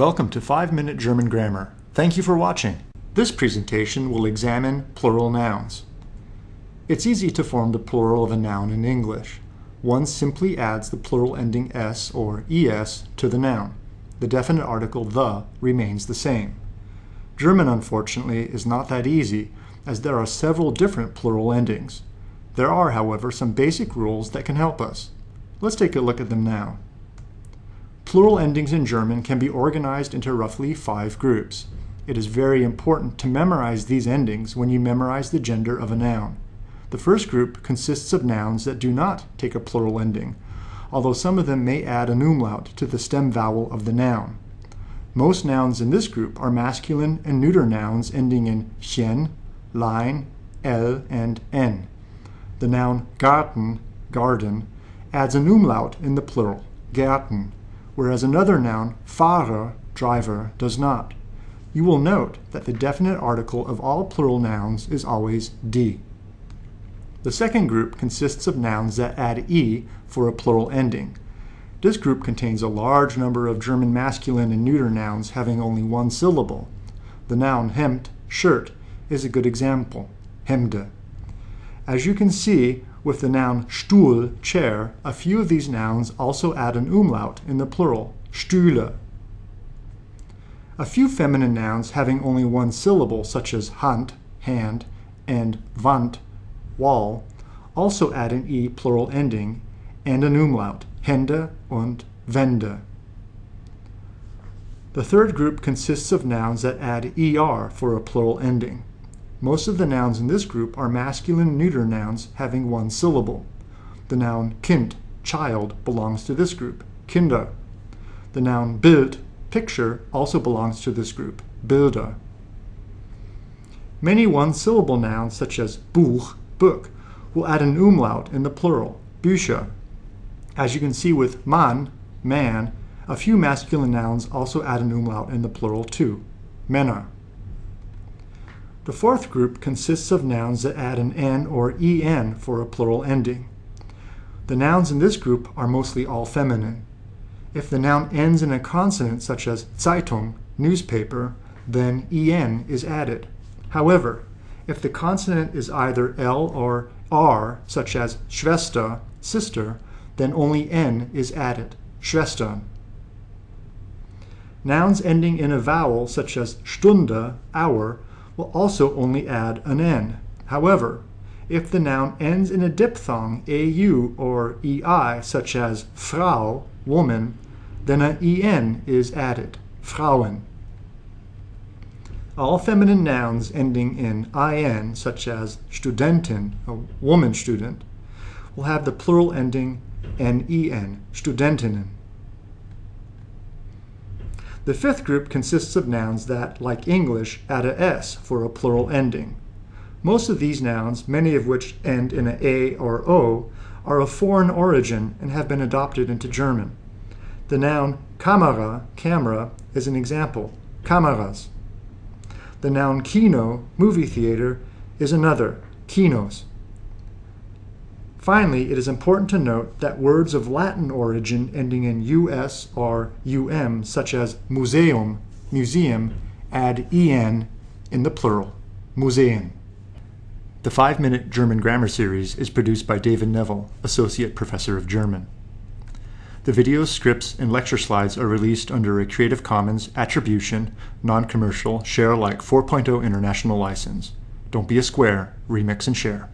Welcome to 5 Minute German Grammar. Thank you for watching. This presentation will examine plural nouns. It's easy to form the plural of a noun in English. One simply adds the plural ending s or es to the noun. The definite article the remains the same. German, unfortunately, is not that easy, as there are several different plural endings. There are, however, some basic rules that can help us. Let's take a look at them now. Plural endings in German can be organized into roughly five groups. It is very important to memorize these endings when you memorize the gender of a noun. The first group consists of nouns that do not take a plural ending, although some of them may add an umlaut to the stem vowel of the noun. Most nouns in this group are masculine and neuter nouns ending in chen, lein, l, and n. The noun Garten, garden, adds an umlaut in the plural, Gärten, whereas another noun, Fahrer, driver, does not. You will note that the definite article of all plural nouns is always die. The second group consists of nouns that add e for a plural ending. This group contains a large number of German masculine and neuter nouns having only one syllable. The noun Hemd, shirt, is a good example, Hemde. As you can see, with the noun Stuhl, chair, a few of these nouns also add an umlaut in the plural, Stühle. A few feminine nouns having only one syllable, such as Hand, hand, and Wand, wall, also add an e plural ending and an umlaut, Hände und Wände. The third group consists of nouns that add er for a plural ending. Most of the nouns in this group are masculine neuter nouns having one syllable. The noun Kind, child, belongs to this group, Kinder. The noun Bild, picture, also belongs to this group, Bilder. Many one-syllable nouns, such as Buch, book, will add an umlaut in the plural, Bücher. As you can see with Mann, man, a few masculine nouns also add an umlaut in the plural too, Männer. The fourth group consists of nouns that add an n or en for a plural ending. The nouns in this group are mostly all feminine. If the noun ends in a consonant such as Zeitung, newspaper, then en is added. However, if the consonant is either l or r, such as Schwester, sister, then only n is added, Schwestern. Nouns ending in a vowel such as Stunde, hour, will also only add an n. However, if the noun ends in a diphthong, au or ei, such as Frau, woman, then an en is added, Frauen. All feminine nouns ending in in, such as Studentin, a woman student, will have the plural ending nen, Studentinnen. The fifth group consists of nouns that, like English, add a s for a plural ending. Most of these nouns, many of which end in a a or o, are of foreign origin and have been adopted into German. The noun Kamera, camera, is an example, Kameras. The noun Kino, movie theater, is another, Kinos. Finally, it is important to note that words of Latin origin ending in us or um, such as museum, museum, add en in the plural, Museen. The five-minute German grammar series is produced by David Neville, Associate Professor of German. The videos, scripts, and lecture slides are released under a Creative Commons Attribution, Non-Commercial, Share Alike 4.0 International License. Don't be a square, remix and share.